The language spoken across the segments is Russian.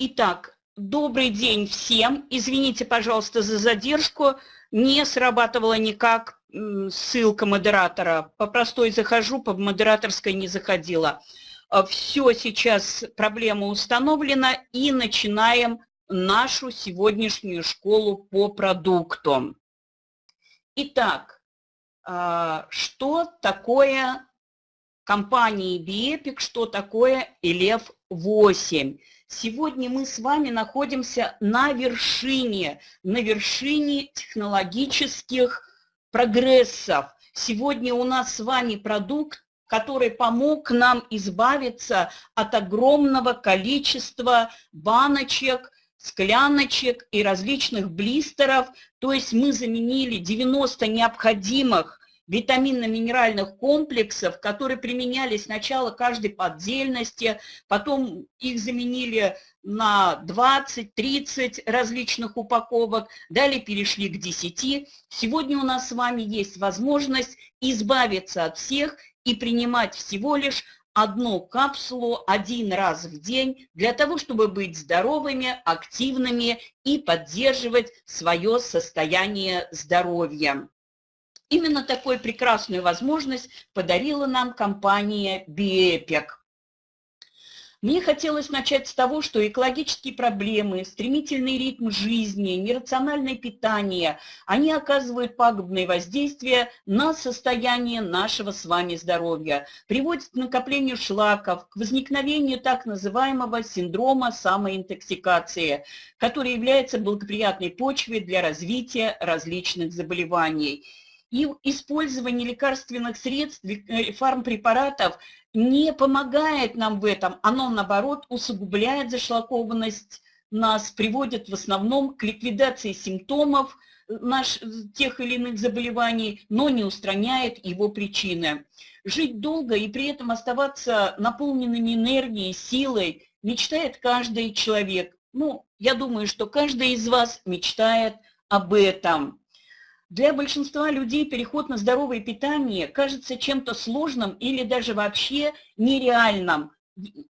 Итак, добрый день всем. Извините, пожалуйста, за задержку. Не срабатывала никак ссылка модератора. По простой захожу, по модераторской не заходила. А, Все, сейчас проблема установлена и начинаем нашу сегодняшнюю школу по продуктам. Итак, а, что такое компания BEpic, что такое Elev8? Сегодня мы с вами находимся на вершине, на вершине технологических прогрессов. Сегодня у нас с вами продукт, который помог нам избавиться от огромного количества баночек, скляночек и различных блистеров. То есть мы заменили 90 необходимых витаминно-минеральных комплексов, которые применялись сначала каждой по отдельности, потом их заменили на 20-30 различных упаковок, далее перешли к 10. Сегодня у нас с вами есть возможность избавиться от всех и принимать всего лишь одну капсулу один раз в день для того, чтобы быть здоровыми, активными и поддерживать свое состояние здоровья. Именно такую прекрасную возможность подарила нам компания BEpic. Мне хотелось начать с того, что экологические проблемы, стремительный ритм жизни, нерациональное питание, они оказывают пагубное воздействие на состояние нашего с вами здоровья, приводят к накоплению шлаков, к возникновению так называемого синдрома самоинтоксикации, который является благоприятной почвой для развития различных заболеваний и использование лекарственных средств, э, фармпрепаратов не помогает нам в этом, оно, наоборот, усугубляет зашлакованность нас, приводит в основном к ликвидации симптомов наш, тех или иных заболеваний, но не устраняет его причины. Жить долго и при этом оставаться наполненными энергией, силой мечтает каждый человек. Ну, я думаю, что каждый из вас мечтает об этом. Для большинства людей переход на здоровое питание кажется чем-то сложным или даже вообще нереальным.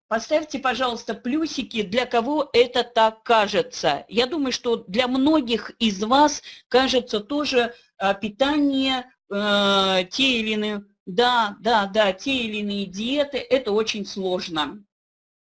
Поставьте, пожалуйста, плюсики, для кого это так кажется. Я думаю, что для многих из вас кажется тоже а, питание, э, те или иные, да, да, да, те или иные диеты, это очень сложно.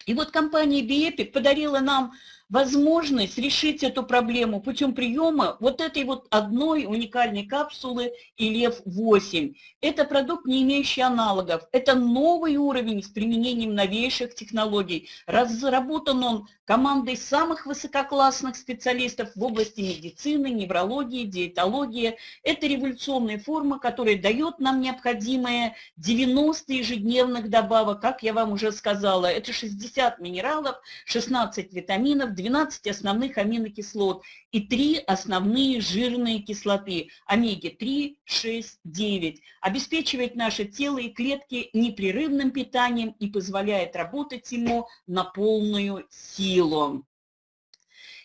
И вот компания BEpic подарила нам возможность решить эту проблему путем приема вот этой вот одной уникальной капсулы ИЛЕВ-8. Это продукт, не имеющий аналогов. Это новый уровень с применением новейших технологий. Разработан он командой самых высококлассных специалистов в области медицины, неврологии, диетологии. Это революционная форма, которая дает нам необходимые 90 ежедневных добавок, как я вам уже сказала. Это 60 минералов, 16 витаминов, 12 основных аминокислот и 3 основные жирные кислоты – омеги-3, 6, 9. Обеспечивает наше тело и клетки непрерывным питанием и позволяет работать ему на полную силу.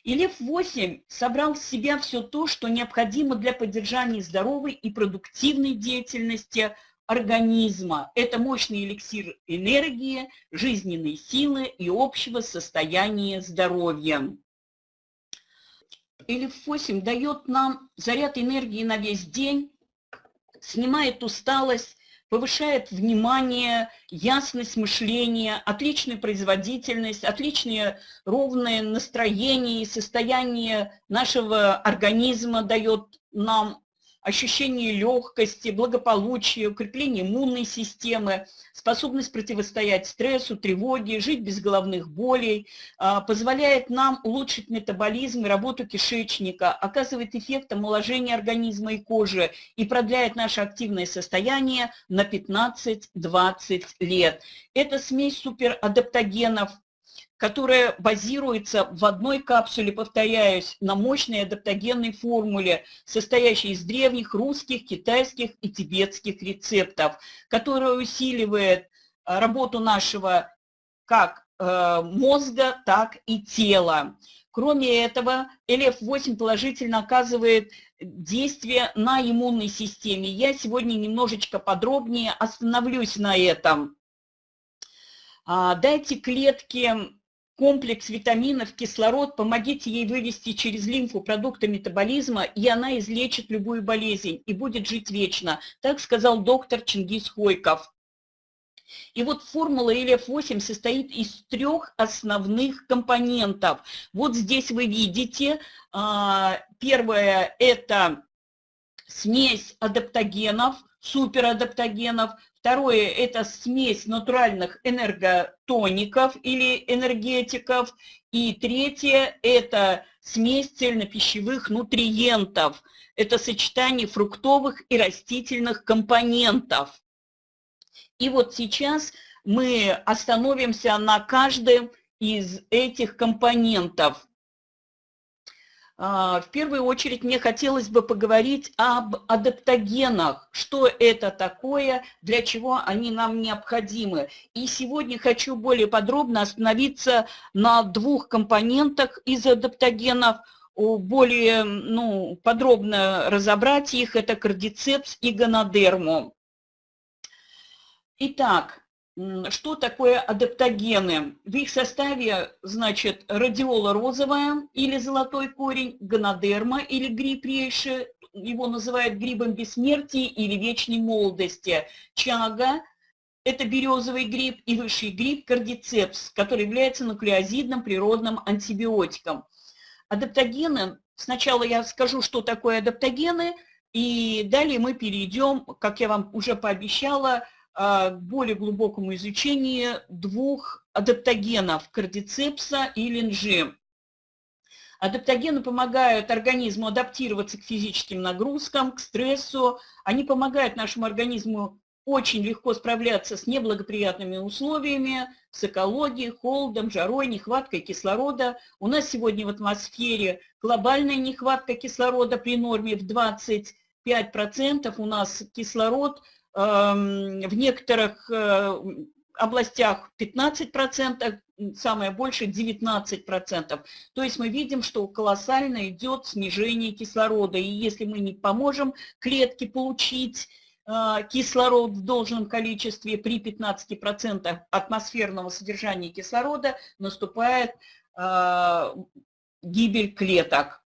И Лев-8 собрал в себя все то, что необходимо для поддержания здоровой и продуктивной деятельности организма. Это мощный эликсир энергии, жизненной силы и общего состояния здоровья. Элиф-8 дает нам заряд энергии на весь день, снимает усталость, повышает внимание, ясность мышления, отличную производительность, отличное ровное настроение и состояние нашего организма дает нам ощущение легкости, благополучия, укрепление иммунной системы, способность противостоять стрессу, тревоге, жить без головных болей, а, позволяет нам улучшить метаболизм и работу кишечника, оказывает эффект омоложения организма и кожи и продляет наше активное состояние на 15-20 лет. Это смесь суперадаптогенов, которая базируется в одной капсуле, повторяюсь, на мощной адаптогенной формуле, состоящей из древних русских, китайских и тибетских рецептов, которая усиливает э, работу нашего как э, мозга, так и тела. Кроме этого, ЛФ-8 положительно оказывает действие на иммунной системе. Я сегодня немножечко подробнее остановлюсь на этом. А, дайте клетке комплекс витаминов, кислород, помогите ей вывести через лимфу продукты метаболизма, и она излечит любую болезнь и будет жить вечно. Так сказал доктор Чингис Хойков. И вот формула ЛФ8 состоит из трех основных компонентов. Вот здесь вы видите, а, первое – это смесь адаптогенов, суперадаптогенов, Второе – это смесь натуральных энерготоников или энергетиков. И третье – это смесь цельнопищевых нутриентов. Это сочетание фруктовых и растительных компонентов. И вот сейчас мы остановимся на каждом из этих компонентов. А, в первую очередь мне хотелось бы поговорить об адаптогенах, что это такое, для чего они нам необходимы. И сегодня хочу более подробно остановиться на двух компонентах из адаптогенов, более ну, подробно разобрать их, это кардицепс и гонодерму. Итак, что такое адаптогены? В их составе, значит, радиола розовая или золотой корень, гонодерма или гриб рейши, его называют грибом бессмертия или вечной молодости, чага, это березовый гриб и высший гриб кардицепс, который является нуклеозидным природным антибиотиком. Адаптогены, сначала я скажу, что такое адаптогены, и далее мы перейдем, как я вам уже пообещала, более глубокому изучению двух адаптогенов – кардицепса и линжи. Адаптогены помогают организму адаптироваться к физическим нагрузкам, к стрессу. Они помогают нашему организму очень легко справляться с неблагоприятными условиями, с экологией, холодом, жарой, нехваткой кислорода. У нас сегодня в атмосфере глобальная нехватка кислорода при норме в 25%. У нас кислород – в некоторых э, областях 15%, самое большее 19%. То есть мы видим, что колоссально идет снижение кислорода. И если мы не поможем клетке получить э, кислород в должном количестве при 15% атмосферного содержания кислорода, наступает э, гибель клеток.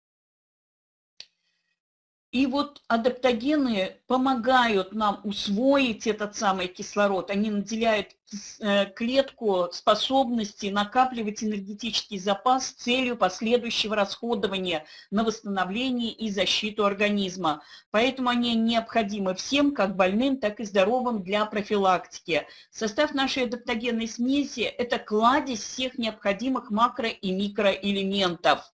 И вот адаптогены помогают нам усвоить этот самый кислород. Они наделяют э, клетку способности накапливать энергетический запас с целью последующего расходования на восстановление и защиту организма. Поэтому они необходимы всем, как больным, так и здоровым для профилактики. Состав нашей адаптогенной смеси – это кладезь всех необходимых макро- и микроэлементов.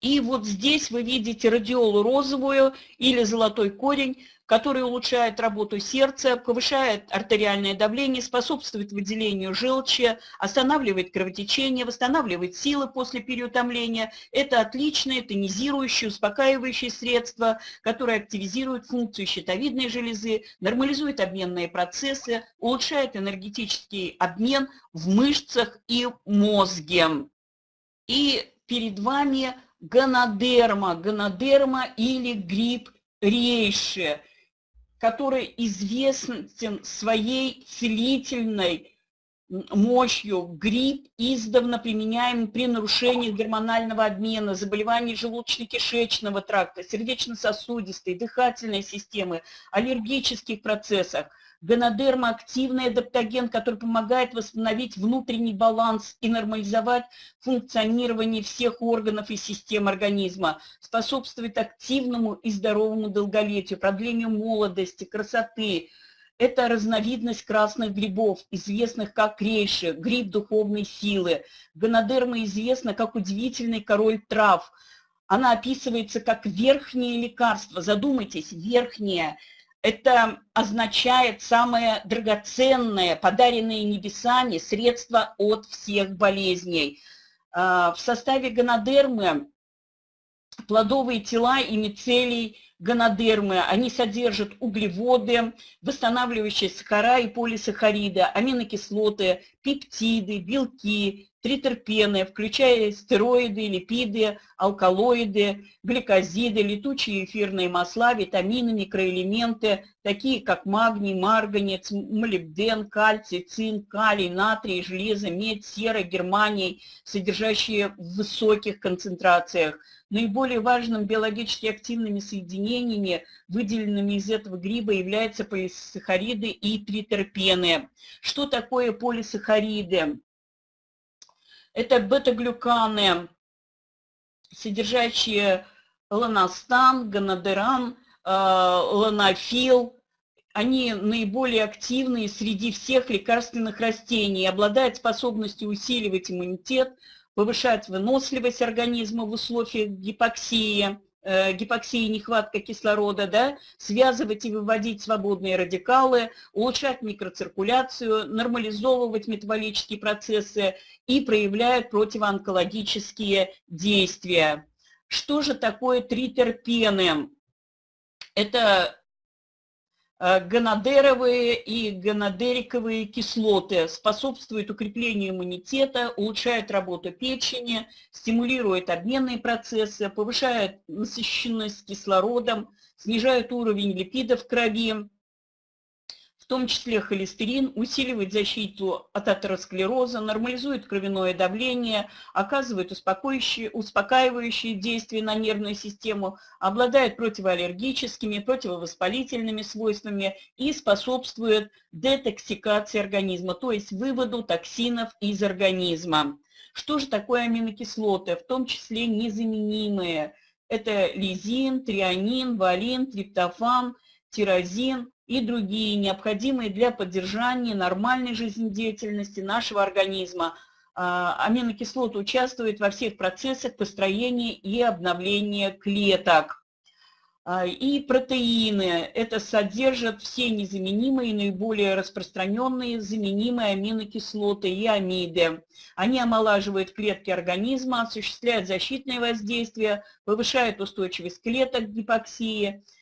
И вот здесь вы видите радиолу розовую или золотой корень, который улучшает работу сердца, повышает артериальное давление, способствует выделению желчи, останавливает кровотечение, восстанавливает силы после переутомления. Это отличное тонизирующее, успокаивающее средство, которое активизирует функцию щитовидной железы, нормализует обменные процессы, улучшает энергетический обмен в мышцах и мозге. И перед вами гонодерма, гонодерма или гриб рейши, который известен своей целительной мощью. Гриб издавна применяем при нарушении гормонального обмена, заболеваний желудочно-кишечного тракта, сердечно-сосудистой, дыхательной системы, аллергических процессах. Гонодерма – активный адаптоген, который помогает восстановить внутренний баланс и нормализовать функционирование всех органов и систем организма, способствует активному и здоровому долголетию, продлению молодости, красоты. Это разновидность красных грибов, известных как рейши, гриб духовной силы. Гонодерма известна как удивительный король трав. Она описывается как верхнее лекарство. Задумайтесь, верхнее – это означает самое драгоценное, подаренное небесами, средство от всех болезней. А, в составе гонодермы плодовые тела и мицелий гонодермы, они содержат углеводы, восстанавливающие сахара и полисахариды, аминокислоты, пептиды, белки, тритерпены, включая стероиды, липиды, алкалоиды, гликозиды, летучие эфирные масла, витамины, микроэлементы, такие как магний, марганец, молибден, кальций, цинк, калий, натрий, железо, медь, сера, германий, содержащие в высоких концентрациях. Наиболее важным биологически активными соединениями, выделенными из этого гриба, являются полисахариды и тритерпены. Что такое полисахариды? Это бета-глюканы, содержащие ланостан, гонодеран, э, ланофил. Они наиболее активные среди всех лекарственных растений, обладают способностью усиливать иммунитет, повышать выносливость организма в условиях гипоксии, э, гипоксии, нехватка кислорода, да, связывать и выводить свободные радикалы, улучшать микроциркуляцию, нормализовывать метаболические процессы и проявляют противоонкологические действия. Что же такое тритерпены? Это Э, гонодеровые и гонодериковые кислоты способствуют укреплению иммунитета, улучшают работу печени, стимулируют обменные процессы, повышают насыщенность кислородом, снижают уровень липидов в крови, том числе холестерин, усиливает защиту от атеросклероза, нормализует кровяное давление, оказывает успокаивающие, успокаивающие действия на нервную систему, обладает противоаллергическими, противовоспалительными свойствами и способствует детоксикации организма, то есть выводу токсинов из организма. Что же такое аминокислоты, в том числе незаменимые? Это лизин, трианин, валин, триптофан, тирозин, и другие, необходимые для поддержания нормальной жизнедеятельности нашего организма. А, аминокислоты участвуют во всех процессах построения и обновления клеток. А, и протеины – это содержат все незаменимые, наиболее распространенные заменимые аминокислоты и амиды. Они омолаживают клетки организма, осуществляют защитное воздействие, повышают устойчивость клеток к гипоксии –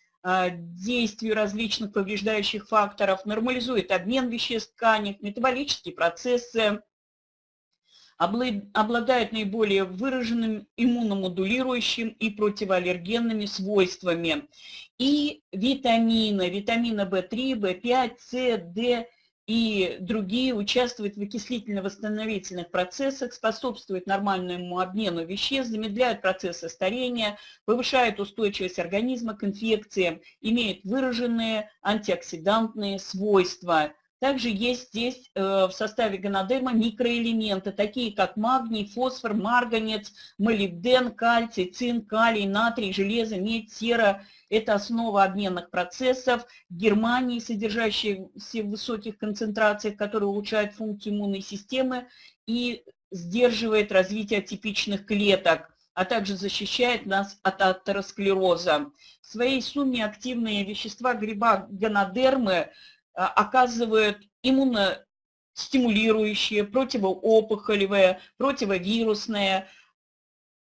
действию различных повреждающих факторов, нормализует обмен веществ в тканях, метаболические процессы, обладает наиболее выраженным иммуномодулирующим и противоаллергенными свойствами. И витамины, витамины В3, В5, С, Д и другие участвуют в окислительно-восстановительных процессах, способствуют нормальному обмену веществ, замедляют процессы старения, повышают устойчивость организма к инфекциям, имеют выраженные антиоксидантные свойства. Также есть здесь э, в составе гонодерма микроэлементы, такие как магний, фосфор, марганец, молибден, кальций, цинк, калий, натрий, железо, медь, сера это основа обменных процессов. Германии, содержащиеся в высоких концентрациях, которые улучшают функцию иммунной системы и сдерживает развитие атипичных клеток а также защищает нас от атеросклероза. В своей сумме активные вещества гриба гонодермы оказывают иммуностимулирующие, противоопухолевые, противовирусные,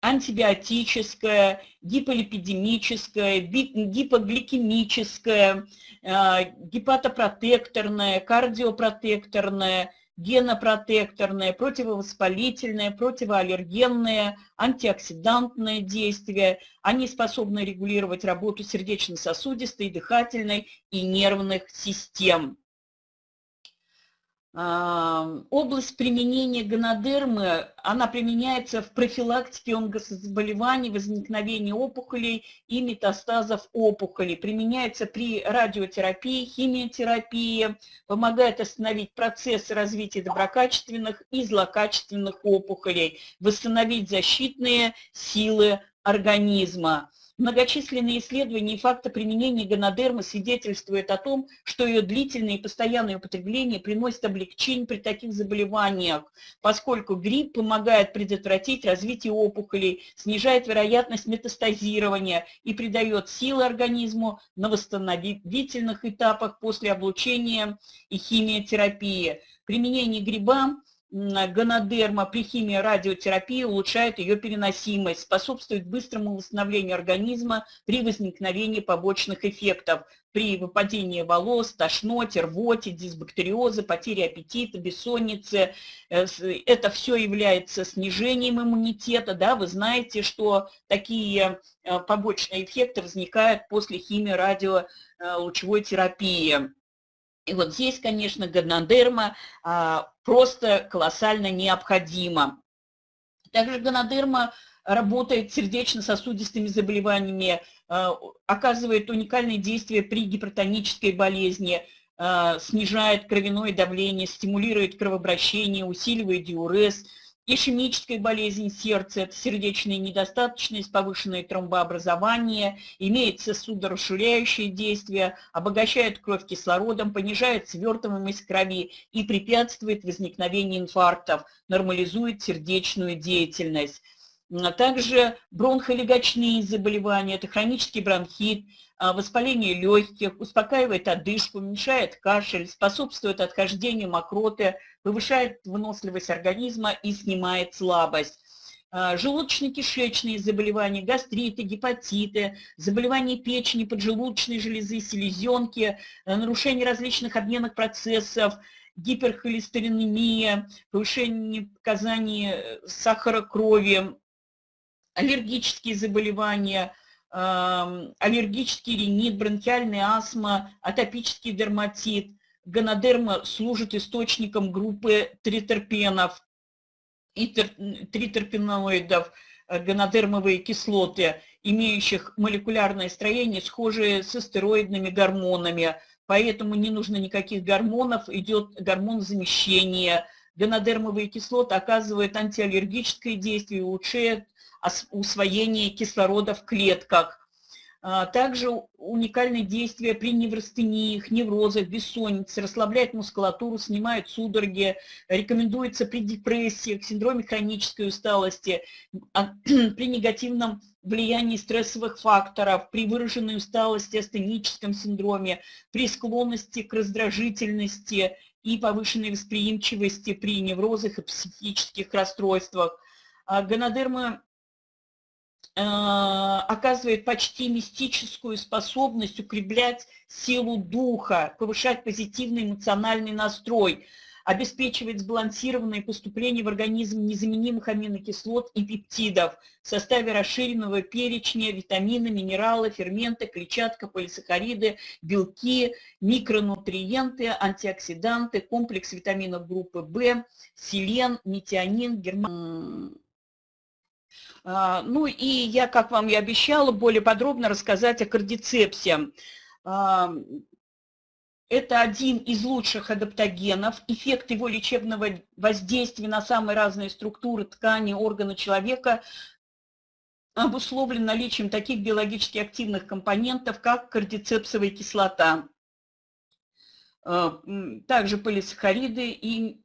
антибиотическое, гиполипидемическое, гипогликемическое, э, гепатопротекторное, кардиопротекторное, генопротекторное, противовоспалительное, противоаллергенное, антиоксидантное действие. Они способны регулировать работу сердечно-сосудистой, дыхательной и нервных систем. Область применения гонодермы, она применяется в профилактике онкозаболеваний, возникновения опухолей и метастазов опухолей. Применяется при радиотерапии, химиотерапии, помогает остановить процесс развития доброкачественных и злокачественных опухолей, восстановить защитные силы организма. Многочисленные исследования и факты применения гонодермы свидетельствуют о том, что ее длительное и постоянное употребление приносит облегчение при таких заболеваниях, поскольку грипп помогает предотвратить развитие опухолей, снижает вероятность метастазирования и придает силы организму на восстановительных этапах после облучения и химиотерапии. Применение гриба гонодерма при химии радиотерапии улучшает ее переносимость, способствует быстрому восстановлению организма при возникновении побочных эффектов, при выпадении волос, тошноте, рвоте, дисбактериозе, потере аппетита, бессоннице. Э, это все является снижением иммунитета. Да? Вы знаете, что такие э, побочные эффекты возникают после химии радиолучевой терапии. И вот здесь, конечно, гонодерма а, просто колоссально необходима. Также гонодерма работает сердечно-сосудистыми заболеваниями, а, оказывает уникальное действие при гипертонической болезни, а, снижает кровяное давление, стимулирует кровообращение, усиливает диурез – Ишемическая болезнь сердца – это сердечная недостаточность, повышенное тромбообразование, имеет судорасширяющее действие, обогащает кровь кислородом, понижает свертываемость крови и препятствует возникновению инфарктов, нормализует сердечную деятельность. А также бронхолегочные заболевания – это хронический бронхит, а, воспаление легких, успокаивает одышку, уменьшает кашель, способствует отхождению мокроты, повышает выносливость организма и снимает слабость. А, желудочно-кишечные заболевания, гастриты, гепатиты, заболевания печени, поджелудочной железы, селезенки, нарушение различных обменных процессов, гиперхолестеринемия, повышение показаний э, сахара крови, аллергические заболевания – аллергический ринит, бронхиальная астма, атопический дерматит. Гонодерма служит источником группы тритерпенов и тритерпеноидов, э, гонодермовые кислоты, имеющих молекулярное строение, схожее с стероидными гормонами. Поэтому не нужно никаких гормонов, идет гормон замещения. Гонодермовые кислоты оказывают антиаллергическое действие, улучшают усвоение кислорода в клетках. А, также уникальное действие при неврастениях, неврозах, бессоннице, расслабляет мускулатуру, снимает судороги, рекомендуется при депрессиях, синдроме хронической усталости, а, при негативном влиянии стрессовых факторов, при выраженной усталости, астеническом синдроме, при склонности к раздражительности и повышенной восприимчивости при неврозах и психических расстройствах. А, гонодерма Э, оказывает почти мистическую способность укреплять силу духа, повышать позитивный эмоциональный настрой, обеспечивает сбалансированное поступление в организм незаменимых аминокислот и пептидов в составе расширенного перечня витамины, минералы, ферменты, клетчатка, полисахариды, белки, микронутриенты, антиоксиданты, комплекс витаминов группы В, селен, метионин, герман а, ну и я, как вам и обещала, более подробно рассказать о кардицепсе. Это один из лучших адаптогенов. Эффект его лечебного воздействия на самые разные структуры ткани, органы человека обусловлен наличием таких биологически активных компонентов, как кардицепсовая кислота, а, также полисахариды и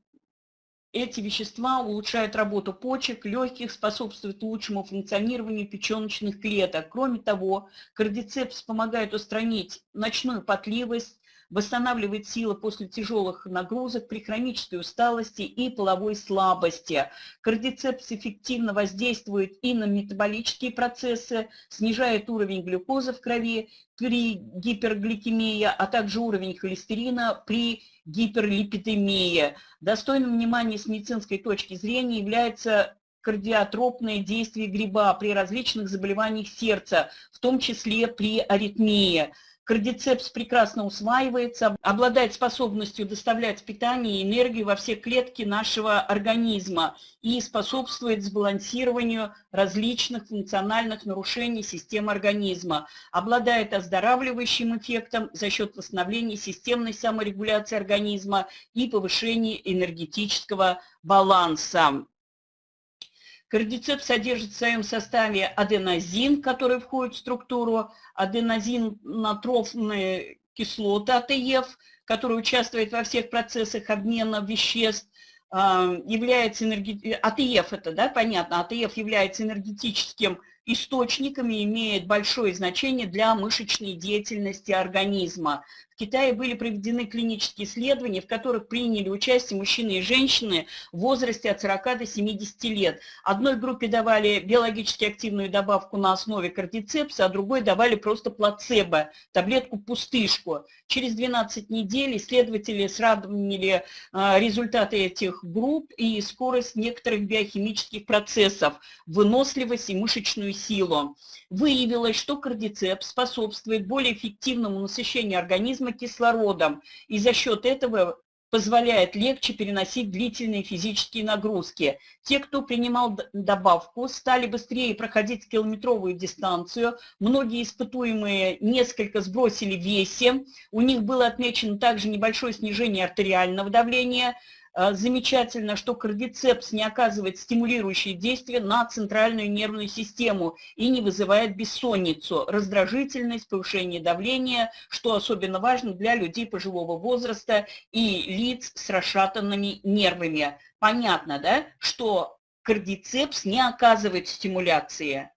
эти вещества улучшают работу почек, легких, способствуют лучшему функционированию печеночных клеток. Кроме того, кардицепс помогает устранить ночную потливость, восстанавливает силы после тяжелых нагрузок при хронической усталости и половой слабости. Кардицепс эффективно воздействует и на метаболические процессы, снижает уровень глюкозы в крови при гипергликемии, а также уровень холестерина при гиперлипидемии. Достойным внимания с медицинской точки зрения является кардиотропное действие гриба при различных заболеваниях сердца, в том числе при аритмии. Кардицепс прекрасно усваивается, обладает способностью доставлять питание и энергию во все клетки нашего организма и способствует сбалансированию различных функциональных нарушений системы организма. Обладает оздоравливающим эффектом за счет восстановления системной саморегуляции организма и повышения энергетического баланса. Кардицеп содержит в своем составе аденозин, который входит в структуру, аденозин-натрофные кислоты АТФ, который участвует во всех процессах обмена веществ, а, является энерги... АТФ это, да, понятно, АТФ является энергетическим источником и имеет большое значение для мышечной деятельности организма. Китае были проведены клинические исследования, в которых приняли участие мужчины и женщины в возрасте от 40 до 70 лет. Одной группе давали биологически активную добавку на основе кордицепса, а другой давали просто плацебо, таблетку-пустышку. Через 12 недель исследователи сравнили а, результаты этих групп и скорость некоторых биохимических процессов, выносливость и мышечную силу. Выявилось, что кардицепс способствует более эффективному насыщению организма кислородом, и за счет этого позволяет легче переносить длительные физические нагрузки. Те, кто принимал добавку, стали быстрее проходить километровую дистанцию. Многие испытуемые несколько сбросили весе. У них было отмечено также небольшое снижение артериального давления – замечательно, что кардицепс не оказывает стимулирующее действие на центральную нервную систему и не вызывает бессонницу, раздражительность, повышение давления, что особенно важно для людей пожилого возраста и лиц с расшатанными нервами. Понятно, да, что кардицепс не оказывает стимуляции.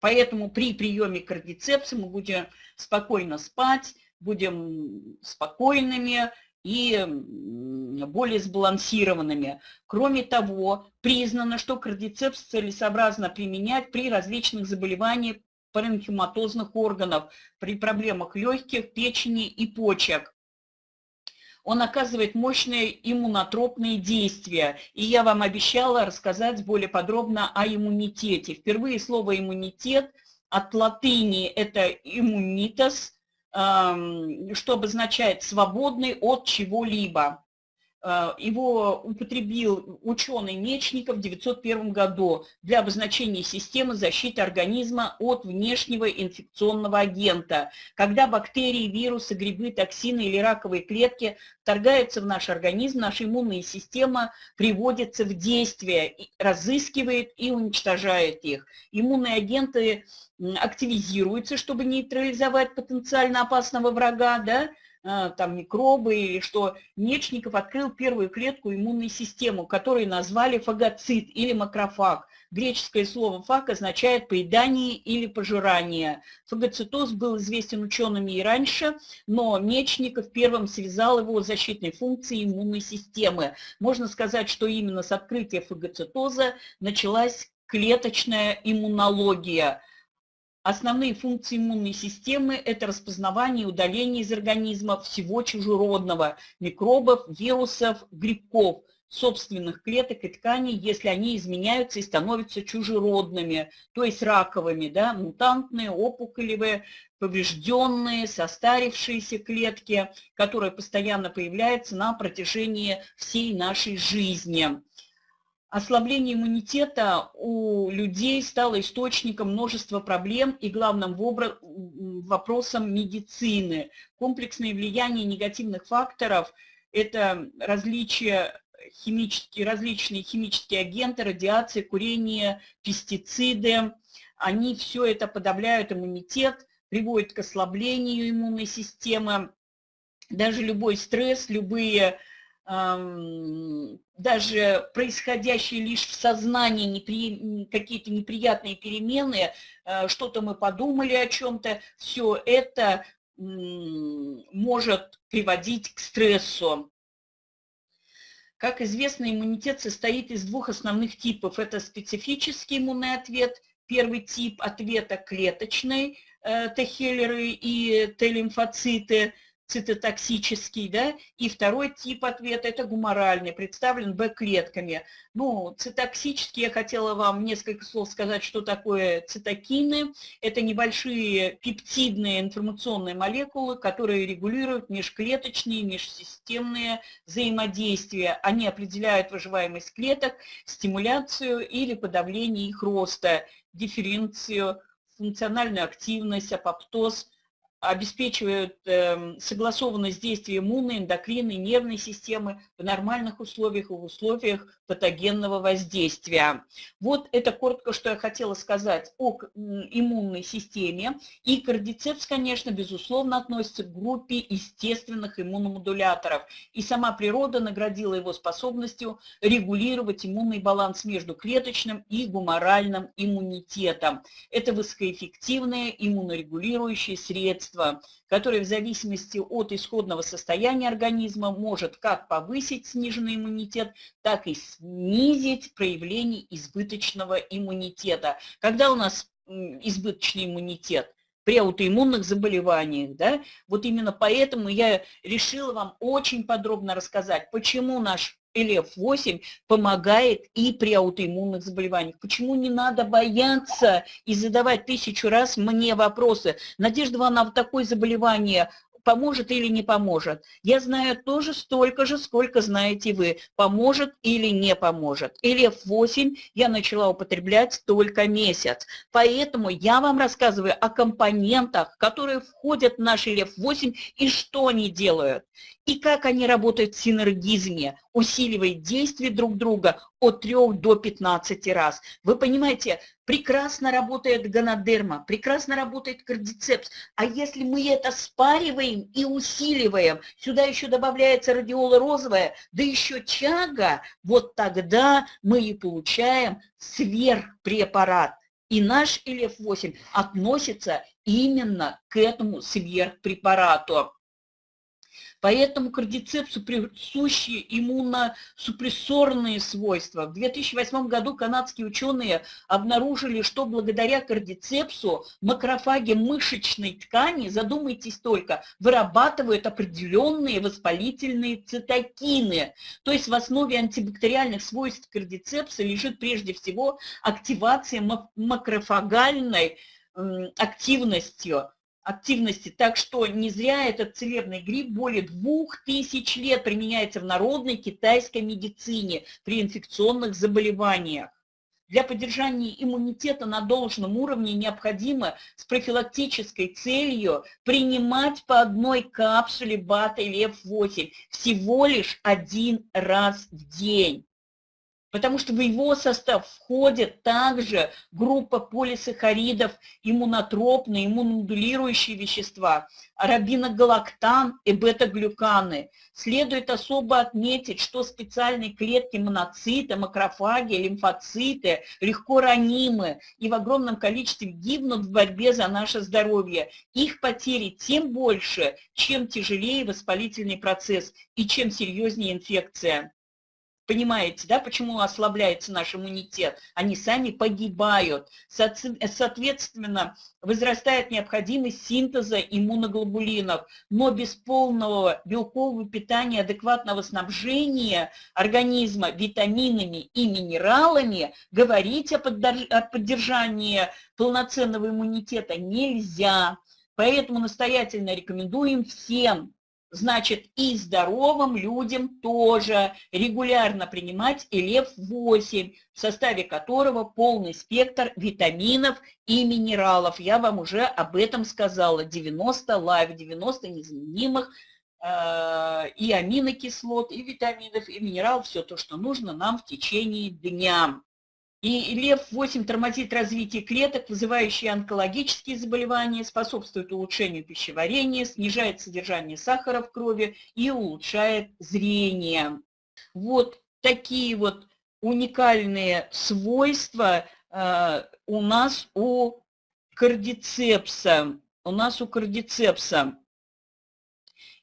Поэтому при приеме кардицепса мы будем спокойно спать, будем спокойными, и более сбалансированными. Кроме того, признано, что кардицепс целесообразно применять при различных заболеваниях паренхематозных органов, при проблемах легких, печени и почек. Он оказывает мощные иммунотропные действия. И я вам обещала рассказать более подробно о иммунитете. Впервые слово «иммунитет» от латыни это «иммунитас», что обозначает «свободный от чего-либо». Э, его употребил ученый Мечников в 1901 году для обозначения системы защиты организма от внешнего инфекционного агента. Когда бактерии, вирусы, грибы, токсины или раковые клетки вторгаются в наш организм, наша иммунная система приводится в действие, разыскивает и уничтожает их. Иммунные агенты активизируются, чтобы нейтрализовать потенциально опасного врага, да, там микробы, или что Мечников открыл первую клетку иммунной системы, которую назвали фагоцит или макрофаг. Греческое слово «фаг» означает «поедание» или «пожирание». Фагоцитоз был известен учеными и раньше, но Мечников первым связал его с защитной функцией иммунной системы. Можно сказать, что именно с открытия фагоцитоза началась клеточная иммунология – Основные функции иммунной системы – это распознавание и удаление из организма всего чужеродного – микробов, вирусов, грибков, собственных клеток и тканей, если они изменяются и становятся чужеродными, то есть раковыми, да, мутантные, опухолевые, поврежденные, состарившиеся клетки, которые постоянно появляются на протяжении всей нашей жизни. Ослабление иммунитета у людей стало источником множества проблем и главным вопросом медицины. Комплексное влияние негативных факторов – это различия химические, различные химические агенты, радиация, курение, пестициды. Они все это подавляют иммунитет, приводят к ослаблению иммунной системы. Даже любой стресс, любые даже происходящие лишь в сознании непри... какие-то неприятные перемены, э, что-то мы подумали о чем-то, все это может приводить к стрессу. Как известно, иммунитет состоит из двух основных типов. Это специфический иммунный ответ, первый тип ответа клеточный, э, Т-хеллеры и Т-лимфоциты – цитотоксический, да, и второй тип ответа – это гуморальный, представлен Б-клетками. Ну, цитоксический, я хотела вам несколько слов сказать, что такое цитокины. Это небольшие пептидные информационные молекулы, которые регулируют межклеточные, межсистемные взаимодействия. Они определяют выживаемость клеток, стимуляцию или подавление их роста, дифференцию, функциональную активность, апоптоз – обеспечивают э, согласованность действия иммунной, эндокринной, нервной системы в нормальных условиях и в условиях патогенного воздействия. Вот это коротко, что я хотела сказать о иммунной системе. И кардицепс, конечно, безусловно, относится к группе естественных иммуномодуляторов. И сама природа наградила его способностью регулировать иммунный баланс между клеточным и гуморальным иммунитетом. Это высокоэффективное иммунорегулирующее средство, которое в зависимости от исходного состояния организма может как повысить сниженный иммунитет, так и снизить проявление избыточного иммунитета. Когда у нас избыточный иммунитет? при аутоиммунных заболеваниях. Да? Вот именно поэтому я решила вам очень подробно рассказать, почему наш ЛФ-8 помогает и при аутоиммунных заболеваниях. Почему не надо бояться и задавать тысячу раз мне вопросы? Надежда Ивановна, такое заболевание поможет или не поможет. Я знаю тоже столько же, сколько знаете вы, поможет или не поможет. Или F8 я начала употреблять только месяц. Поэтому я вам рассказываю о компонентах, которые входят в наш LF8 и что они делают и как они работают в синергизме, усиливая действие друг друга от 3 до 15 раз. Вы понимаете, прекрасно работает гонодерма, прекрасно работает кардицепс, а если мы это спариваем и усиливаем, сюда еще добавляется радиола розовая, да еще чага, вот тогда мы и получаем сверхпрепарат. И наш ЛФ-8 относится именно к этому сверхпрепарату. Поэтому кардицепсу присущи иммуносупрессорные свойства. В 2008 году канадские ученые обнаружили, что благодаря кардицепсу макрофаги мышечной ткани, задумайтесь только, вырабатывают определенные воспалительные цитокины. То есть в основе антибактериальных свойств кардицепса лежит прежде всего активация макрофагальной активностью активности. Так что не зря этот целебный гриб более двух тысяч лет применяется в народной китайской медицине при инфекционных заболеваниях. Для поддержания иммунитета на должном уровне необходимо с профилактической целью принимать по одной капсуле БАТа или F8 всего лишь один раз в день потому что в его состав входит также группа полисахаридов, иммунотропные, иммуномодулирующие вещества, арабиногалактан и бета-глюканы. Следует особо отметить, что специальные клетки моноциты, макрофаги, лимфоциты легко ранимы и в огромном количестве гибнут в борьбе за наше здоровье. Их потери тем больше, чем тяжелее воспалительный процесс и чем серьезнее инфекция. Понимаете, да, почему ослабляется наш иммунитет? Они сами погибают. Соответственно, возрастает необходимость синтеза иммуноглобулинов, но без полного белкового питания, адекватного снабжения организма витаминами и минералами говорить о поддержании полноценного иммунитета нельзя. Поэтому настоятельно рекомендуем всем значит и здоровым людям тоже регулярно принимать ЛФ-8, в составе которого полный спектр витаминов и минералов. Я вам уже об этом сказала. 90 Life, 90 незаменимых э, и аминокислот, и витаминов, и минералов, все то, что нужно нам в течение дня. И ЛЕВ-8 тормозит развитие клеток, вызывающие онкологические заболевания, способствует улучшению пищеварения, снижает содержание сахара в крови и улучшает зрение. Вот такие вот уникальные свойства э, у нас у кардицепса. У нас у кардицепса.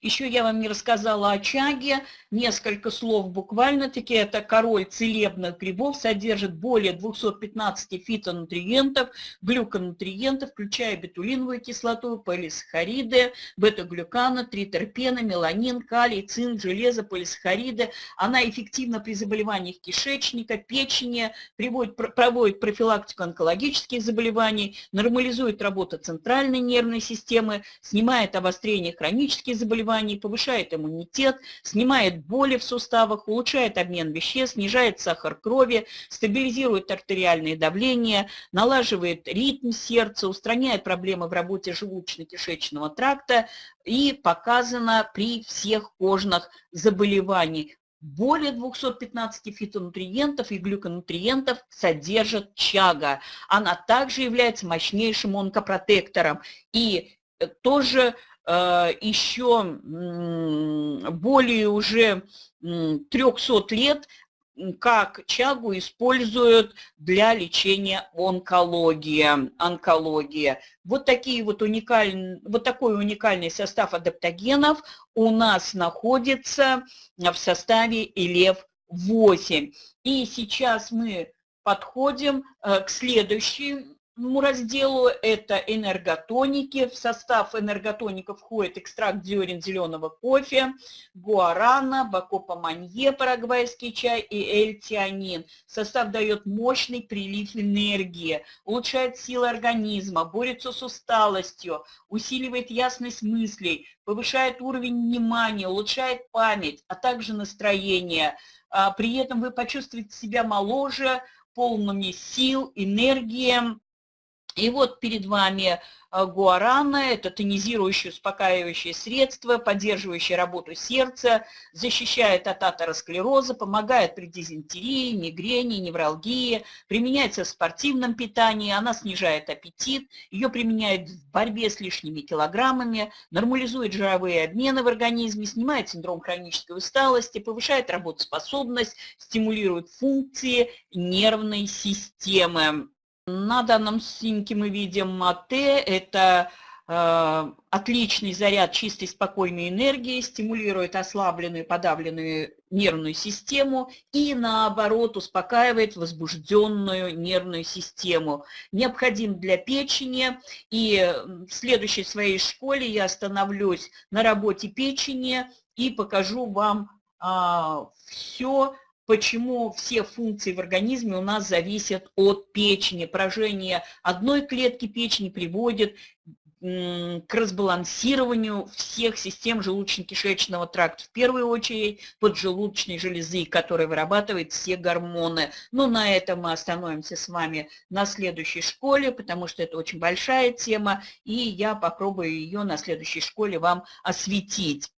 Еще я вам не рассказала о чаге, несколько слов буквально-таки. Это король целебных грибов, содержит более 215 фитонутриентов, глюконутриентов, включая бетулиновую кислоту, полисахариды, бета-глюканы, тритерпены, меланин, калий, цинк, железо, полисахариды. Она эффективна при заболеваниях кишечника, печени, приводит, проводит профилактику онкологических заболеваний, нормализует работу центральной нервной системы, снимает обострение хронических заболеваний, заболеваний, повышает иммунитет, снимает боли в суставах, улучшает обмен веществ, снижает сахар крови, стабилизирует артериальное давление, налаживает ритм сердца, устраняет проблемы в работе желудочно-кишечного тракта и показано при всех кожных заболеваниях более 215 фитонутриентов и глюконутриентов содержит чага. Она также является мощнейшим онкопротектором. И э, тоже еще более уже 300 лет как чагу используют для лечения онкологии. онкологии. Вот, такие вот, уникальные, вот такой уникальный состав адаптогенов у нас находится в составе ИЛЕВ-8. И сейчас мы подходим э, к следующей разделу это энерготоники. В состав энерготоников входит экстракт зерен зеленого кофе, гуарана, бакопа манье, парагвайский чай и эльтианин. Состав дает мощный прилив энергии, улучшает силы организма, борется с усталостью, усиливает ясность мыслей, повышает уровень внимания, улучшает память, а также настроение. А, при этом вы почувствуете себя моложе, полными сил, энергии, и вот перед вами э, гуарана, это тонизирующее, успокаивающее средство, поддерживающее работу сердца, защищает от атеросклероза, помогает при дизентерии, мигрени, невралгии, применяется в спортивном питании, она снижает аппетит, ее применяют в борьбе с лишними килограммами, нормализует жировые обмены в организме, снимает синдром хронической усталости, повышает работоспособность, стимулирует функции нервной системы. На данном снимке мы видим мате, это э, отличный заряд чистой спокойной энергии, стимулирует ослабленную подавленную нервную систему и наоборот успокаивает возбужденную нервную систему. Необходим для печени и в следующей своей школе я остановлюсь на работе печени и покажу вам а, все, почему все функции в организме у нас зависят от печени. Поражение одной клетки печени приводит к разбалансированию всех систем желудочно-кишечного тракта. В первую очередь поджелудочной железы, которая вырабатывает все гормоны. Но на этом мы остановимся с вами на следующей школе, потому что это очень большая тема, и я попробую ее на следующей школе вам осветить.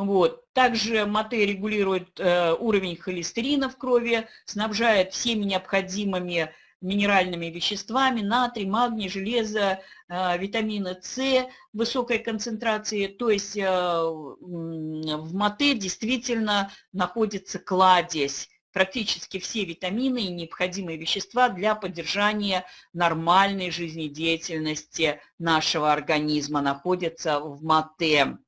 Вот. Также мате регулирует э, уровень холестерина в крови, снабжает всеми необходимыми минеральными веществами, натрий, магний, железо, э, витамина С высокой концентрации. То есть э, в мате действительно находится кладезь практически все витамины и необходимые вещества для поддержания нормальной жизнедеятельности нашего организма находятся в мате.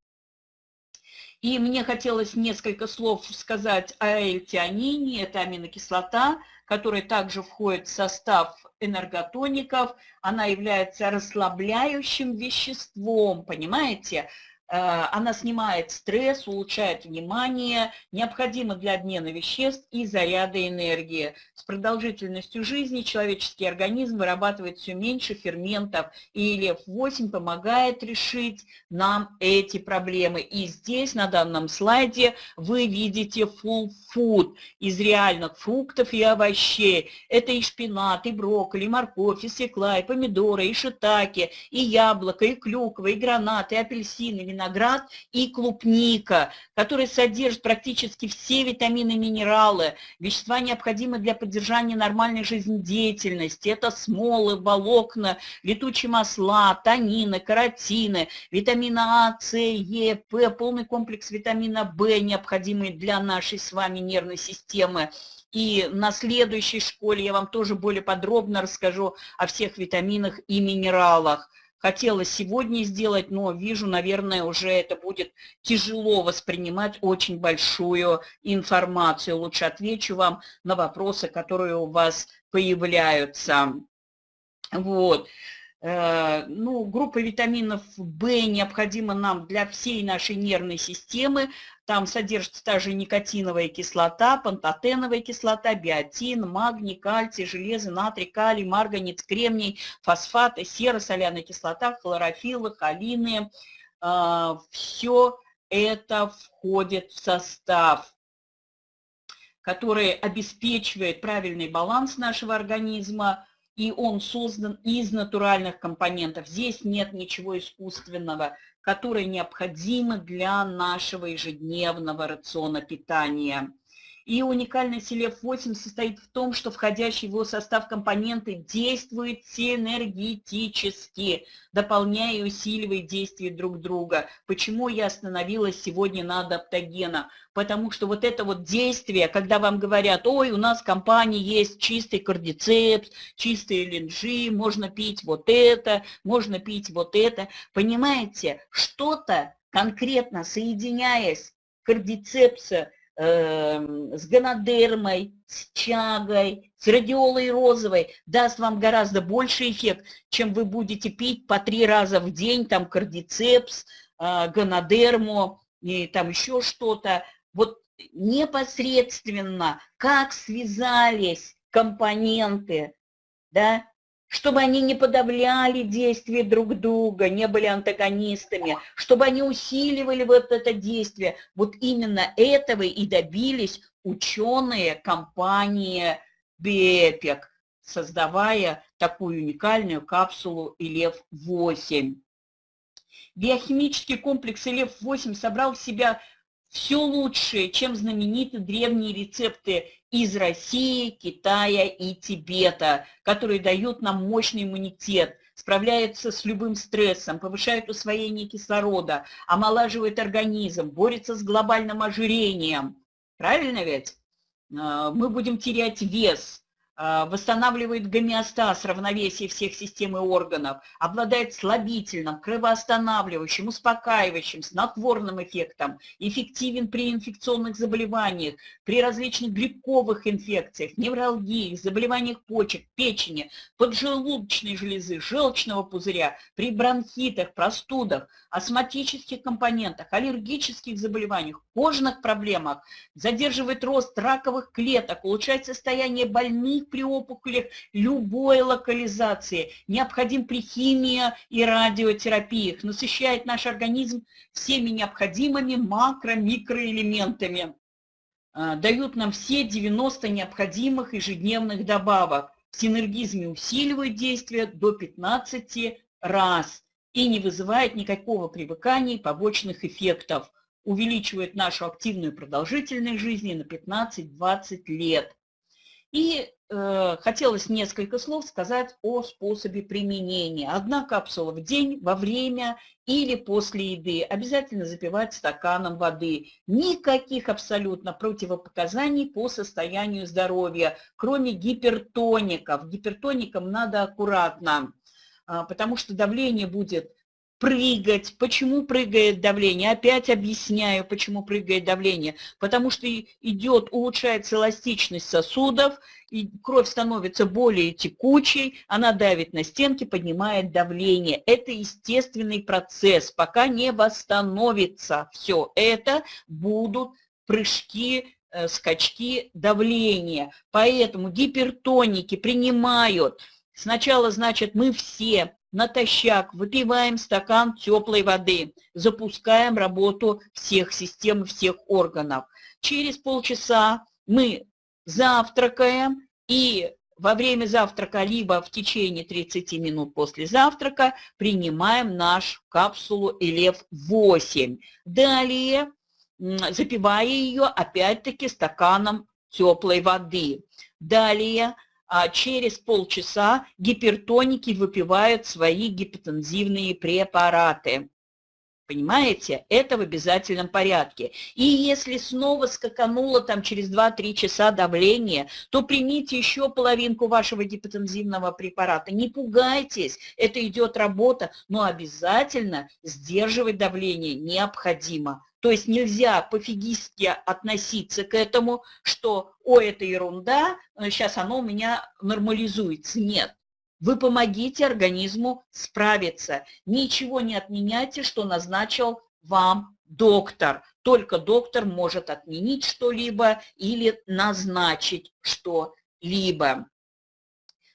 И мне хотелось несколько слов сказать о эльтианине. Это аминокислота, которая также входит в состав энерготоников. Она является расслабляющим веществом, понимаете? Э, она снимает стресс, улучшает внимание, необходима для обмена веществ и заряда энергии. С продолжительностью жизни человеческий организм вырабатывает все меньше ферментов, и ЛЕФ-8 помогает решить нам эти проблемы. И здесь, на данном слайде, вы видите full food из реальных фруктов и овощей. Это и шпинат, и брокколи, и морковь, и свекла, и помидоры, и шитаки, и яблоко, и клюква, и гранат, и апельсины, виноград виноград и клубника, который содержит практически все витамины и минералы, вещества необходимые для поддержания нормальной жизнедеятельности. Это смолы, волокна, летучие масла, танины, каротины, витамина А, С, Е, П, полный комплекс витамина В, необходимый для нашей с вами нервной системы. И на следующей школе я вам тоже более подробно расскажу о всех витаминах и минералах хотела сегодня сделать, но вижу, наверное, уже это будет тяжело воспринимать очень большую информацию. Лучше отвечу вам на вопросы, которые у вас появляются. Вот. Э, ну, группа витаминов В необходима нам для всей нашей нервной системы. Там содержится также никотиновая кислота, пантотеновая кислота, биотин, магний, кальций, железо, натрий, калий, марганец, кремний, фосфаты, сера, соляная кислота, хлорофиллы, холины, а, все это входит в состав, который обеспечивает правильный баланс нашего организма, и он создан из натуральных компонентов. Здесь нет ничего искусственного, которое необходимо для нашего ежедневного рациона питания. И уникальность селев-8 состоит в том, что входящие в его состав компоненты действуют синергетически, дополняя и усиливая действия друг друга. Почему я остановилась сегодня на адаптогена? Потому что вот это вот действие, когда вам говорят, ой, у нас в компании есть чистый кардицепс, чистый ЛНЖ, можно пить вот это, можно пить вот это. Понимаете, что-то конкретно соединяясь кардицепса, Эм, с гонодермой, с чагой, с радиолой розовой даст вам гораздо больше эффект, чем вы будете пить по три раза в день, там кардицепс, э, гонодерму и там еще что-то. Вот непосредственно, как связались компоненты, да, чтобы они не подавляли действия друг друга, не были антагонистами, чтобы они усиливали вот это действие. Вот именно этого и добились ученые компании БЕПИК, создавая такую уникальную капсулу ИЛЕВ-8. Биохимический комплекс ИЛЕВ-8 собрал в себя все лучшее, чем знаменитые древние рецепты из России, Китая и Тибета, которые дают нам мощный иммунитет, справляются с любым стрессом, повышают усвоение кислорода, омолаживают организм, борются с глобальным ожирением. Правильно ведь? А, мы будем терять вес, восстанавливает гомеостаз, равновесие всех систем и органов, обладает слабительным, кровоостанавливающим, успокаивающим, снотворным эффектом, эффективен при инфекционных заболеваниях, при различных грибковых инфекциях, невралгии, заболеваниях почек, печени, поджелудочной железы, желчного пузыря, при бронхитах, простудах, астматических компонентах, аллергических заболеваниях, кожных проблемах, задерживает рост раковых клеток, улучшает состояние больных них при опухолях любой локализации, необходим при химии и радиотерапиях, насыщает наш организм всеми необходимыми макро-микроэлементами, а, дают нам все 90 необходимых ежедневных добавок. В синергизме усиливают действие до 15 раз и не вызывает никакого привыкания и побочных эффектов. Увеличивает нашу активную продолжительность жизни на 15-20 лет. И э, хотелось несколько слов сказать о способе применения. Одна капсула в день, во время или после еды. Обязательно запивать стаканом воды. Никаких абсолютно противопоказаний по состоянию здоровья, кроме гипертоников. Гипертоникам надо аккуратно, э, потому что давление будет прыгать. Почему прыгает давление? Опять объясняю, почему прыгает давление. Потому что идет, улучшается эластичность сосудов, и кровь становится более текучей, она давит на стенки, поднимает давление. Это естественный процесс, пока не восстановится все это, будут прыжки, э, скачки давления. Поэтому гипертоники принимают Сначала, значит, мы все натощак выпиваем стакан теплой воды, запускаем работу всех систем, всех органов. Через полчаса мы завтракаем и во время завтрака, либо в течение 30 минут после завтрака принимаем нашу капсулу ЭЛЕВ-8. Далее, запивая ее опять-таки стаканом теплой воды. Далее а через полчаса гипертоники выпивают свои гипотензивные препараты. Понимаете? Это в обязательном порядке. И если снова скакануло там через 2-3 часа давление, то примите еще половинку вашего гипотензивного препарата. Не пугайтесь, это идет работа, но обязательно сдерживать давление необходимо. То есть нельзя пофигистски относиться к этому, что «о, это ерунда, сейчас оно у меня нормализуется». Нет. Вы помогите организму справиться. Ничего не отменяйте, что назначил вам доктор. Только доктор может отменить что-либо или назначить что-либо.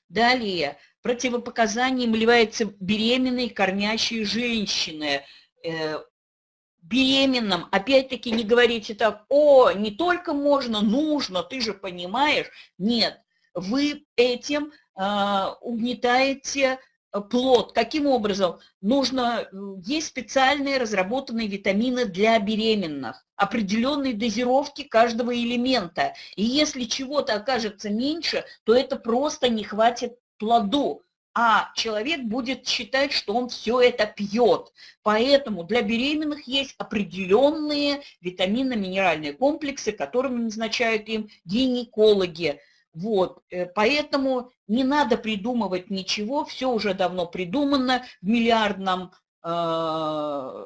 Далее, противопоказанием являются беременные кормящие женщины – э, беременным, опять-таки не говорите так, о, не только можно, нужно, ты же понимаешь. Нет, вы этим э, угнетаете плод. Каким образом? Нужно, есть специальные разработанные витамины для беременных, определенные дозировки каждого элемента. И если чего-то окажется меньше, то это просто не хватит плоду а человек будет считать, что он все это пьет. Поэтому для беременных есть определенные витаминно-минеральные комплексы, которыми назначают им гинекологи. Вот, э, поэтому не надо придумывать ничего, все уже давно придумано в миллиардном, э,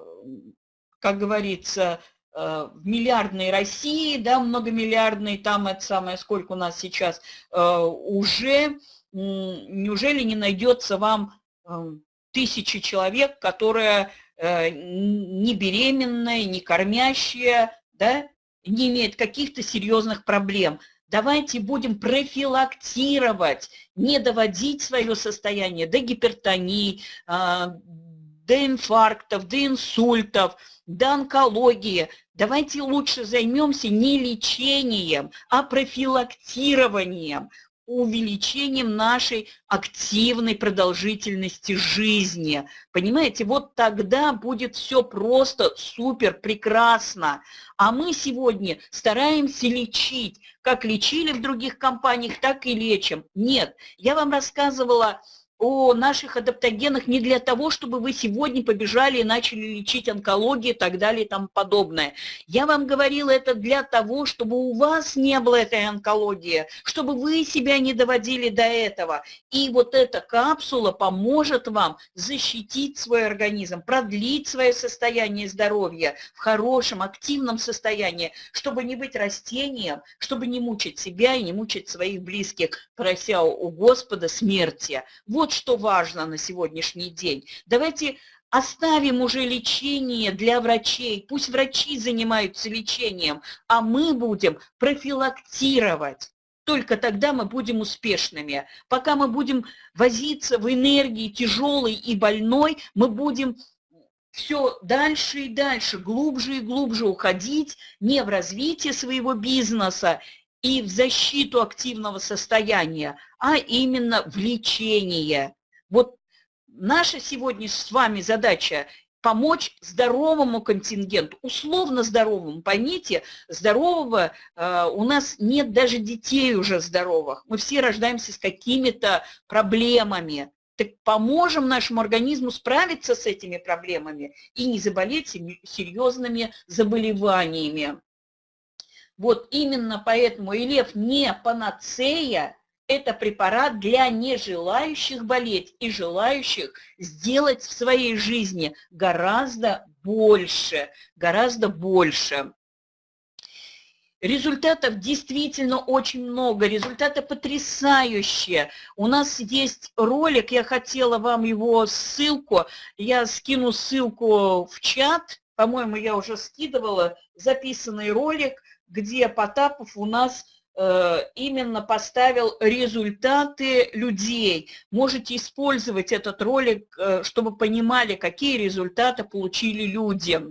как говорится, э, в миллиардной России, да, многомиллиардной, там это самое, сколько у нас сейчас, уже неужели не найдется вам эм, тысячи человек, которые э, не беременные, не кормящие, да, не имеют каких-то серьезных проблем. Давайте будем профилактировать, не доводить свое состояние до гипертонии, а, до инфарктов, до инсультов, до онкологии. Давайте лучше займемся не лечением, а профилактированием увеличением нашей активной продолжительности жизни. Понимаете, вот тогда будет все просто супер, прекрасно. А мы сегодня стараемся лечить, как лечили в других компаниях, так и лечим. Нет, я вам рассказывала о наших адаптогенах не для того, чтобы вы сегодня побежали и начали лечить онкологию и так далее и тому подобное. Я вам говорила это для того, чтобы у вас не было этой онкологии, чтобы вы себя не доводили до этого. И вот эта капсула поможет вам защитить свой организм, продлить свое состояние здоровья в хорошем, активном состоянии, чтобы не быть растением, чтобы не мучить себя и не мучить своих близких, прося у Господа смерти. Вот что важно на сегодняшний день. Давайте оставим уже лечение для врачей, пусть врачи занимаются лечением, а мы будем профилактировать. Только тогда мы будем успешными. Пока мы будем возиться в энергии тяжелой и больной, мы будем все дальше и дальше, глубже и глубже уходить не в развитие своего бизнеса и в защиту активного состояния, а именно в лечение. Вот наша сегодня с вами задача помочь здоровому контингенту, условно здоровому. Поймите, здорового э, у нас нет даже детей уже здоровых. Мы все рождаемся с какими-то проблемами. Так поможем нашему организму справиться с этими проблемами и не заболеть серьезными заболеваниями. Вот именно поэтому Илев не панацея, это препарат для нежелающих болеть и желающих сделать в своей жизни гораздо больше, гораздо больше. Результатов действительно очень много, результаты потрясающие. У нас есть ролик, я хотела вам его ссылку, я скину ссылку в чат, по-моему, я уже скидывала записанный ролик – где Потапов у нас э, именно поставил результаты людей. Можете использовать этот ролик, э, чтобы понимали, какие результаты получили люди.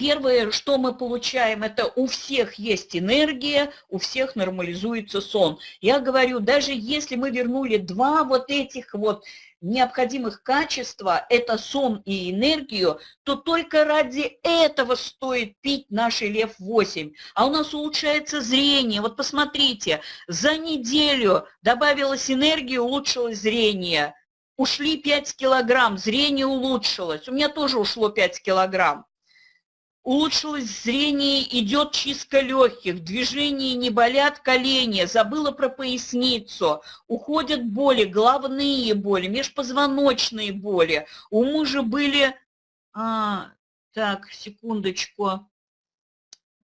Первое, что мы получаем, это у всех есть энергия, у всех нормализуется сон. Я говорю, даже если мы вернули два вот этих вот необходимых качества, это сон и энергию, то только ради этого стоит пить наш Лев-8. А у нас улучшается зрение. Вот посмотрите, за неделю добавилась энергия, улучшилось зрение. Ушли 5 килограмм, зрение улучшилось. У меня тоже ушло 5 килограмм. Улучшилось зрение, идет чистка легких, движения не болят колени, забыла про поясницу, уходят боли, головные боли, межпозвоночные боли. У мужа были, а, так, секундочку,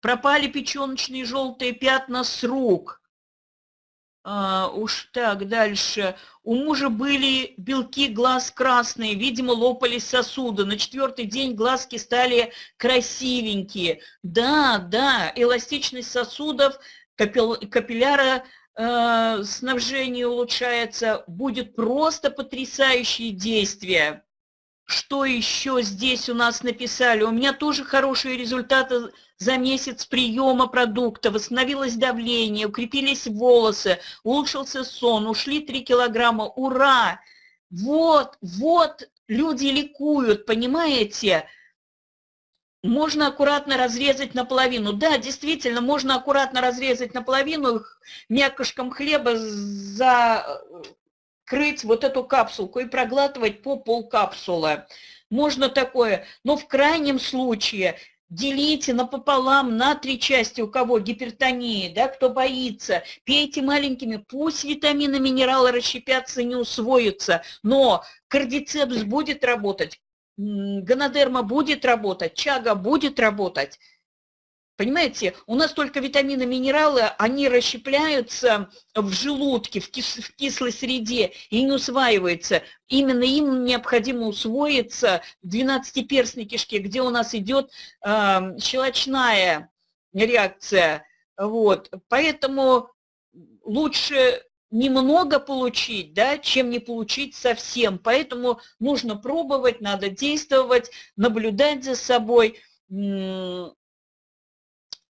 пропали печеночные желтые пятна с рук, а, уж так, дальше. У мужа были белки глаз красные, видимо, лопались сосуды. На четвертый день глазки стали красивенькие. Да, да, эластичность сосудов, капилляра э, снабжение улучшается, будет просто потрясающее действие. Что еще здесь у нас написали? У меня тоже хорошие результаты за месяц приема продукта, восстановилось давление, укрепились волосы, улучшился сон, ушли 3 килограмма. Ура! Вот, вот люди ликуют, понимаете? Можно аккуратно разрезать наполовину. Да, действительно, можно аккуратно разрезать наполовину, мякушком хлеба закрыть вот эту капсулку и проглатывать по полкапсулы. Можно такое, но в крайнем случае делите напополам на три части, у кого гипертония, да, кто боится, пейте маленькими, пусть витамины, минералы расщепятся, не усвоятся, но кардицепс будет работать, гонодерма будет работать, чага будет работать, Понимаете, у нас только витамины, минералы, они расщепляются в желудке, в, кис в кислой среде и не усваиваются. Именно им необходимо усвоиться в 12-перстной кишке, где у нас идет э, щелочная реакция. Вот. Поэтому лучше немного получить, да, чем не получить совсем. Поэтому нужно пробовать, надо действовать, наблюдать за собой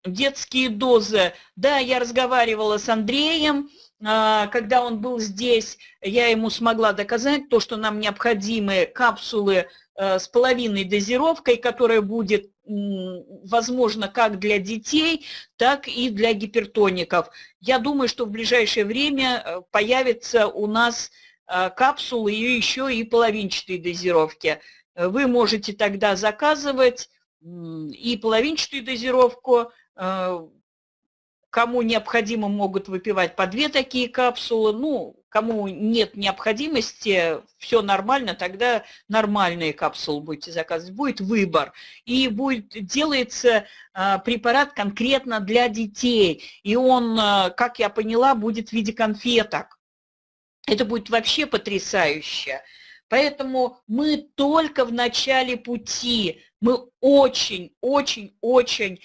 детские дозы. Да, я разговаривала с Андреем, а, когда он был здесь, я ему смогла доказать то, что нам необходимы капсулы э, с половиной дозировкой, которая будет возможно как для детей, так и для гипертоников. Я думаю, что в ближайшее время э, появятся у нас э, капсулы и еще и половинчатые дозировки. Вы можете тогда заказывать и половинчатую дозировку, кому необходимо, могут выпивать по две такие капсулы. Ну, кому нет необходимости, все нормально, тогда нормальные капсулы будете заказывать. Будет выбор. И будет, делается э, препарат конкретно для детей. И он, э, как я поняла, будет в виде конфеток. Это будет вообще потрясающе. Поэтому мы только в начале пути, мы очень, очень, очень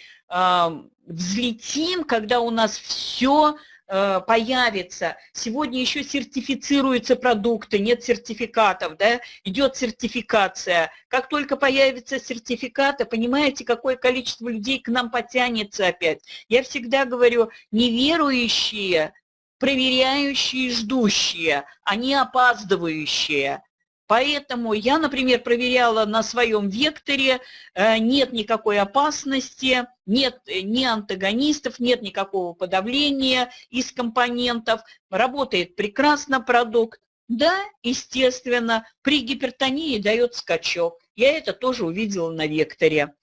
взлетим, когда у нас все э, появится. Сегодня еще сертифицируются продукты, нет сертификатов, да, идет сертификация. Как только появятся сертификаты, понимаете, какое количество людей к нам потянется опять. Я всегда говорю, неверующие, проверяющие, ждущие, они опаздывающие. Поэтому я, например, проверяла на своем векторе, э, нет никакой опасности, нет э, ни антагонистов, нет никакого подавления из компонентов, работает прекрасно продукт. Да, естественно, при гипертонии дает скачок. Я это тоже увидела на векторе.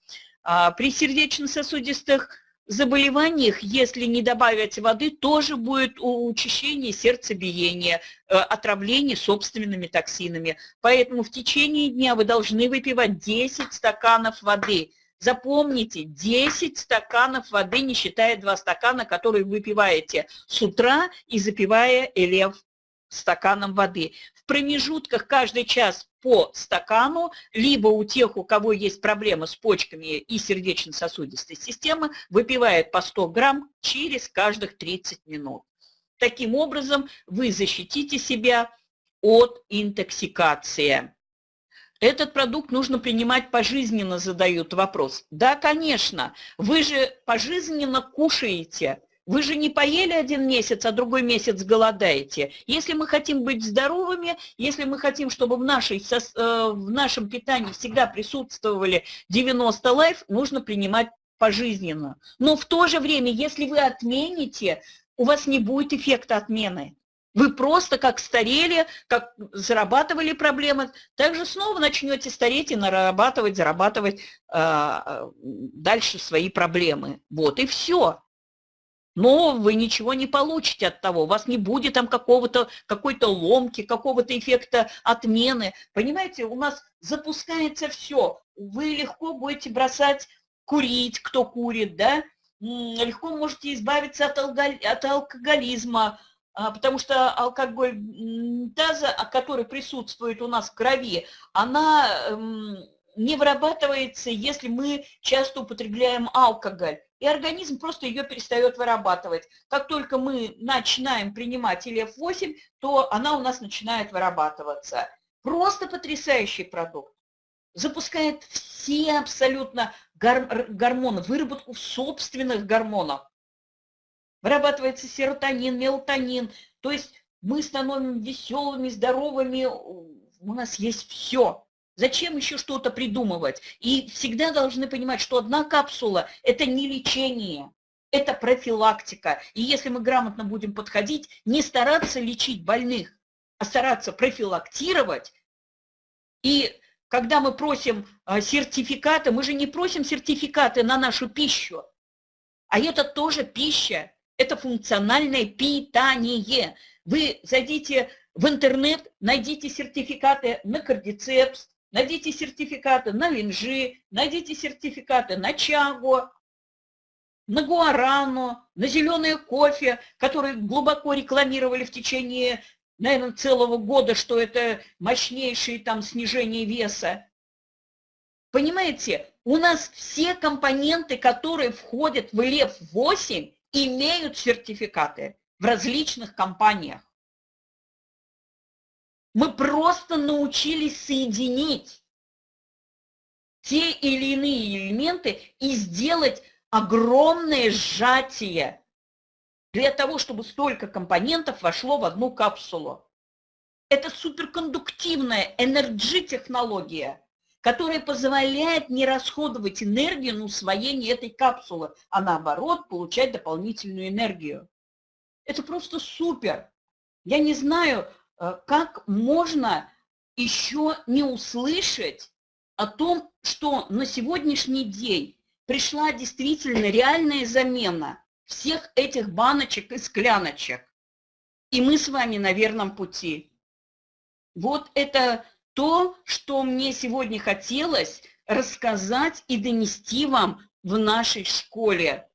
А при сердечно-сосудистых заболеваниях, если не добавить воды, тоже будет учащение сердцебиения, э, отравление собственными токсинами. Поэтому в течение дня вы должны выпивать 10 стаканов воды. Запомните, 10 стаканов воды, не считая 2 стакана, которые выпиваете с утра и запивая элев стаканом воды. В промежутках каждый час по стакану, либо у тех, у кого есть проблемы с почками и сердечно-сосудистой системой, выпивает по 100 грамм через каждых 30 минут. Таким образом, вы защитите себя от интоксикации. Этот продукт нужно принимать пожизненно, задают вопрос. Да, конечно, вы же пожизненно кушаете – вы же не поели один месяц, а другой месяц голодаете. Если мы хотим быть здоровыми, если мы хотим, чтобы в, нашей, э, в нашем питании всегда присутствовали 90 лайф, нужно принимать пожизненно. Но в то же время, если вы отмените, у вас не будет эффекта отмены. Вы просто как старели, как зарабатывали проблемы, также снова начнете стареть и нарабатывать, зарабатывать э, дальше свои проблемы. Вот и все но вы ничего не получите от того, у вас не будет там какого-то, какой-то ломки, какого-то эффекта отмены. Понимаете, у нас запускается все. Вы легко будете бросать курить, кто курит, да, легко можете избавиться от, от алкоголизма, а, потому что алкоголь таза, который присутствует у нас в крови, она не вырабатывается, если мы часто употребляем алкоголь и организм просто ее перестает вырабатывать. Как только мы начинаем принимать ИЛФ-8, то она у нас начинает вырабатываться. Просто потрясающий продукт. запускает все абсолютно гор гормоны, выработку собственных гормонов. Вырабатывается серотонин, мелатонин. То есть мы становимся веселыми, здоровыми, у нас есть все. Зачем еще что-то придумывать? И всегда должны понимать, что одна капсула – это не лечение, это профилактика. И если мы грамотно будем подходить, не стараться лечить больных, а стараться профилактировать. И когда мы просим а, сертификаты, мы же не просим сертификаты на нашу пищу, а это тоже пища, это функциональное питание. Вы зайдите в интернет, найдите сертификаты на кардицепс, найдите сертификаты на линжи, найдите сертификаты на чагу, на гуарану, на зеленое кофе, которые глубоко рекламировали в течение, наверное, целого года, что это мощнейшее там снижение веса. Понимаете, у нас все компоненты, которые входят в ЛЕФ-8, имеют сертификаты в различных компаниях. Мы просто научились соединить те или иные элементы и сделать огромное сжатие для того, чтобы столько компонентов вошло в одну капсулу. Это суперкондуктивная энерджи-технология, которая позволяет не расходовать энергию на усвоение этой капсулы, а наоборот получать дополнительную энергию. Это просто супер. Я не знаю, как можно еще не услышать о том, что на сегодняшний день пришла действительно реальная замена всех этих баночек и скляночек. И мы с вами на верном пути. Вот это то, что мне сегодня хотелось рассказать и донести вам в нашей школе.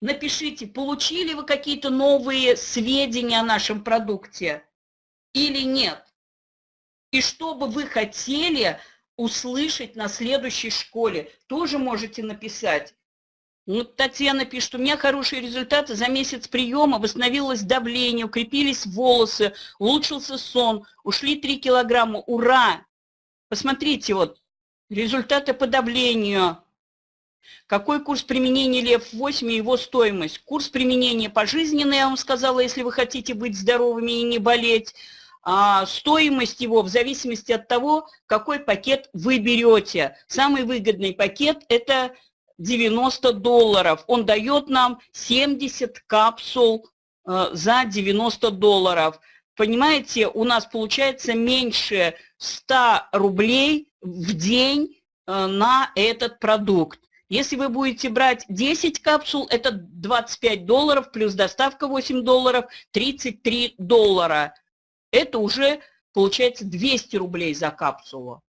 Напишите, получили вы какие-то новые сведения о нашем продукте? Или нет? И что бы вы хотели услышать на следующей школе, тоже можете написать. Ну, Татьяна пишет, у меня хорошие результаты, за месяц приема восстановилось давление, укрепились волосы, улучшился сон, ушли 3 килограмма, ура! Посмотрите, вот, результаты по давлению. Какой курс применения ЛЕФ-8 и его стоимость? Курс применения пожизненный, я вам сказала, если вы хотите быть здоровыми и не болеть стоимость его в зависимости от того, какой пакет вы берете. Самый выгодный пакет – это 90 долларов. Он дает нам 70 капсул э, за 90 долларов. Понимаете, у нас получается меньше 100 рублей в день э, на этот продукт. Если вы будете брать 10 капсул, это 25 долларов, плюс доставка 8 долларов, 33 доллара это уже получается 200 рублей за капсулу.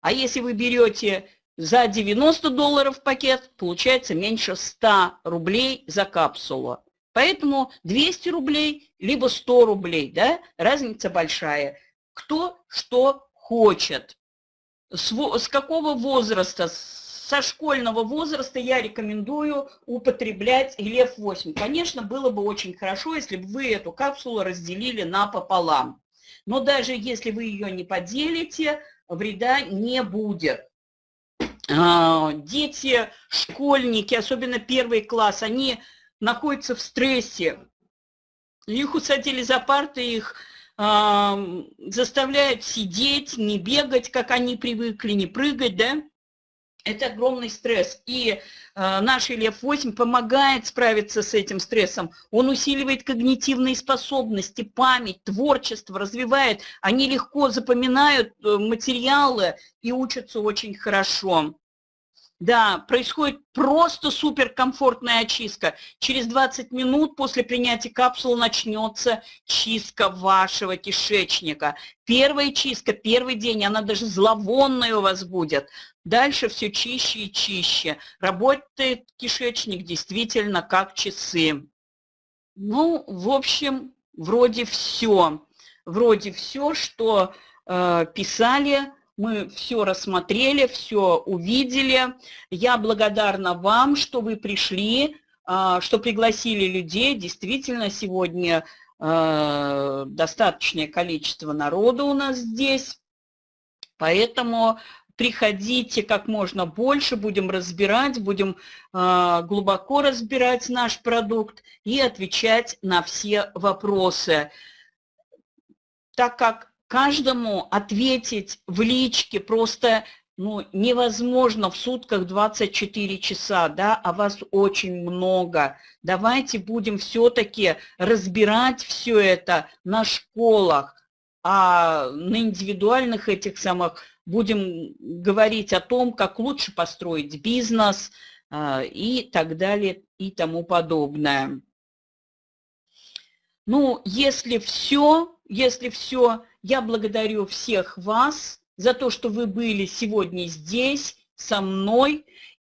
А если вы берете за 90 долларов пакет, получается меньше 100 рублей за капсулу. Поэтому 200 рублей, либо 100 рублей, да, разница большая. Кто что хочет. С, с какого возраста, со школьного возраста я рекомендую употреблять ЛЕФ-8. Конечно, было бы очень хорошо, если бы вы эту капсулу разделили напополам. Но даже если вы ее не поделите, вреда не будет. А, дети, школьники, особенно первый класс, они находятся в стрессе. Их усадили за парты, их заставляют сидеть, не бегать, как они привыкли, не прыгать, да? Это огромный стресс. И э, наш ИЛЕФ-8 помогает справиться с этим стрессом. Он усиливает когнитивные способности, память, творчество, развивает. Они легко запоминают э, материалы и учатся очень хорошо. Да, происходит просто суперкомфортная очистка. Через 20 минут после принятия капсул начнется чистка вашего кишечника. Первая чистка, первый день, она даже зловонная у вас будет. Дальше все чище и чище. Работает кишечник действительно как часы. Ну, в общем, вроде все. Вроде все, что э, писали мы все рассмотрели, все увидели. Я благодарна вам, что вы пришли, а, что пригласили людей. Действительно, сегодня а, достаточное количество народу у нас здесь. Поэтому приходите как можно больше, будем разбирать, будем э, глубоко разбирать наш продукт и отвечать на все вопросы. Так как каждому ответить в личке просто ну, невозможно в сутках 24 часа, да, а вас очень много. Давайте будем все-таки разбирать все это на школах, а на индивидуальных этих самых будем говорить о том, как лучше построить бизнес а, и так далее и тому подобное. Ну, если все, если все, я благодарю всех вас за то, что вы были сегодня здесь со мной